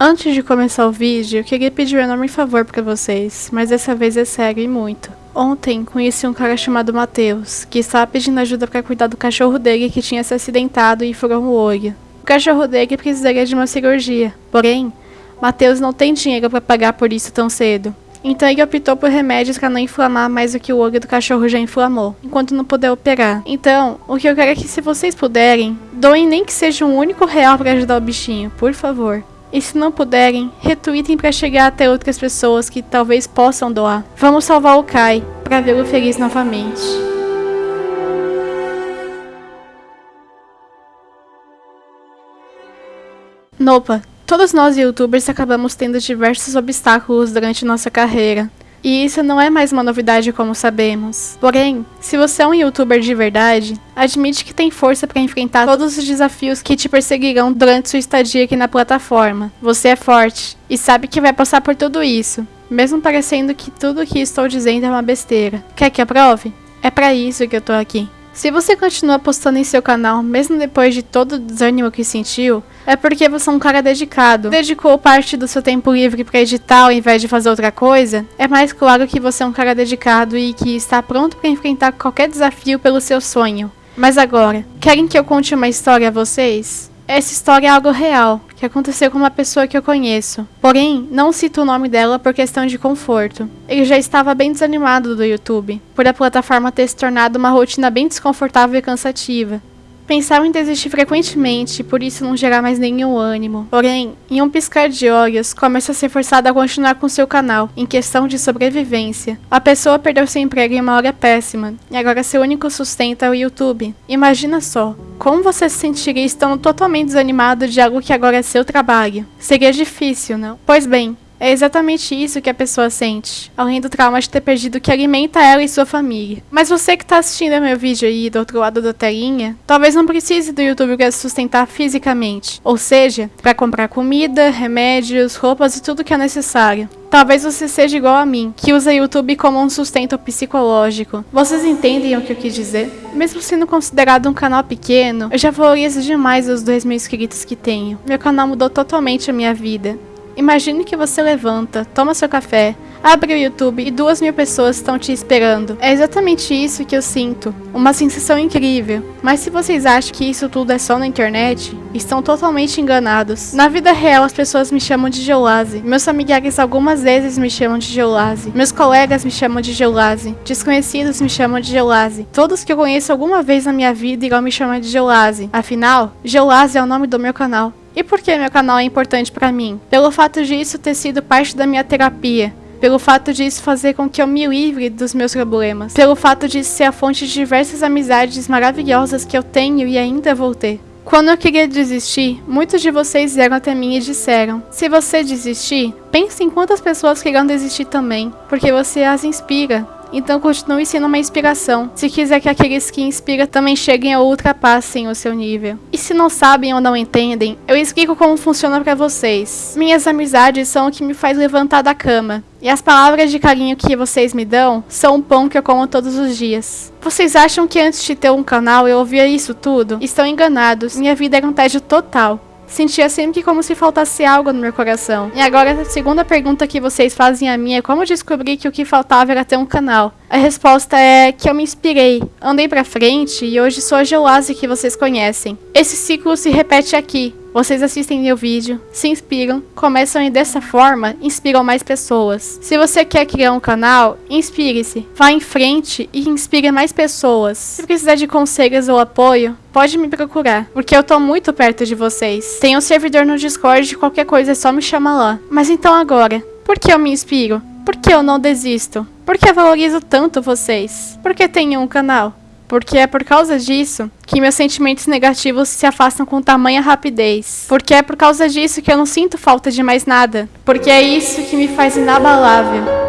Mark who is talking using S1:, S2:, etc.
S1: Antes de começar o vídeo, eu queria pedir um enorme favor para vocês, mas dessa vez é sério e muito. Ontem conheci um cara chamado Matheus, que estava pedindo ajuda para cuidar do cachorro dele que tinha se acidentado e furou o olho. O cachorro dele precisaria de uma cirurgia, porém, Matheus não tem dinheiro para pagar por isso tão cedo. Então ele optou por remédios para não inflamar mais do que o olho do cachorro já inflamou, enquanto não puder operar. Então, o que eu quero é que se vocês puderem, doem nem que seja um único real para ajudar o bichinho, por favor. E se não puderem, retweetem para chegar até outras pessoas que talvez possam doar. Vamos salvar o Kai para vê-lo feliz novamente. Nopa, todos nós youtubers acabamos tendo diversos obstáculos durante nossa carreira. E isso não é mais uma novidade como sabemos. Porém, se você é um youtuber de verdade, admite que tem força para enfrentar todos os desafios que te perseguirão durante sua estadia aqui na plataforma. Você é forte e sabe que vai passar por tudo isso, mesmo parecendo que tudo o que estou dizendo é uma besteira. Quer que aprove? É para isso que eu tô aqui. Se você continua postando em seu canal, mesmo depois de todo o desânimo que sentiu, é porque você é um cara dedicado. Dedicou parte do seu tempo livre para editar ao invés de fazer outra coisa, é mais claro que você é um cara dedicado e que está pronto para enfrentar qualquer desafio pelo seu sonho. Mas agora, querem que eu conte uma história a vocês? Essa história é algo real, que aconteceu com uma pessoa que eu conheço. Porém, não cito o nome dela por questão de conforto. Ele já estava bem desanimado do YouTube, por a plataforma ter se tornado uma rotina bem desconfortável e cansativa. Pensava em desistir frequentemente, por isso não gerar mais nenhum ânimo. Porém, em um piscar de olhos, começa a ser forçada a continuar com seu canal, em questão de sobrevivência. A pessoa perdeu seu emprego em uma hora péssima, e agora seu único sustento é o YouTube. Imagina só, como você se sentiria estando totalmente desanimado de algo que agora é seu trabalho? Seria difícil, não? Pois bem, é exatamente isso que a pessoa sente, além do trauma de ter perdido o que alimenta ela e sua família. Mas você que está assistindo meu vídeo aí do outro lado da telinha, talvez não precise do YouTube para se sustentar fisicamente, ou seja, para comprar comida, remédios, roupas e tudo que é necessário. Talvez você seja igual a mim, que usa YouTube como um sustento psicológico. Vocês entendem o que eu quis dizer? Mesmo sendo considerado um canal pequeno, eu já valorizo demais os 2 mil inscritos que tenho. Meu canal mudou totalmente a minha vida. Imagine que você levanta, toma seu café, abre o YouTube e duas mil pessoas estão te esperando. É exatamente isso que eu sinto. Uma sensação incrível. Mas se vocês acham que isso tudo é só na internet, estão totalmente enganados. Na vida real, as pessoas me chamam de Geolase. Meus familiares algumas vezes me chamam de Geolase. Meus colegas me chamam de Geolase. Desconhecidos me chamam de Geolase. Todos que eu conheço alguma vez na minha vida irão me chamar de Geolase. Afinal, Geolase é o nome do meu canal. E por que meu canal é importante para mim? Pelo fato disso ter sido parte da minha terapia, pelo fato disso fazer com que eu me livre dos meus problemas, pelo fato de ser a fonte de diversas amizades maravilhosas que eu tenho e ainda vou ter. Quando eu queria desistir, muitos de vocês vieram até mim e disseram: Se você desistir, pense em quantas pessoas querem desistir também, porque você as inspira. Então continue sendo uma inspiração, se quiser que aqueles que inspiram também cheguem ou ultrapassem o seu nível. E se não sabem ou não entendem, eu explico como funciona para vocês. Minhas amizades são o que me faz levantar da cama. E as palavras de carinho que vocês me dão são o pão que eu como todos os dias. Vocês acham que antes de ter um canal eu ouvia isso tudo? Estão enganados. Minha vida era um tédio total. Sentia sempre como se faltasse algo no meu coração. E agora, a segunda pergunta que vocês fazem a mim é como descobri que o que faltava era ter um canal. A resposta é que eu me inspirei, andei pra frente e hoje sou a Geolase que vocês conhecem. Esse ciclo se repete aqui, vocês assistem meu vídeo, se inspiram, começam e dessa forma inspiram mais pessoas. Se você quer criar um canal, inspire-se, vá em frente e inspire mais pessoas. Se precisar de conselhos ou apoio, pode me procurar, porque eu tô muito perto de vocês. Tem um servidor no Discord, qualquer coisa é só me chamar lá. Mas então agora, por que eu me inspiro? Por que eu não desisto? Por que eu valorizo tanto vocês? Por que tenho um canal? Porque é por causa disso que meus sentimentos negativos se afastam com tamanha rapidez. Porque é por causa disso que eu não sinto falta de mais nada. Porque é isso que me faz inabalável.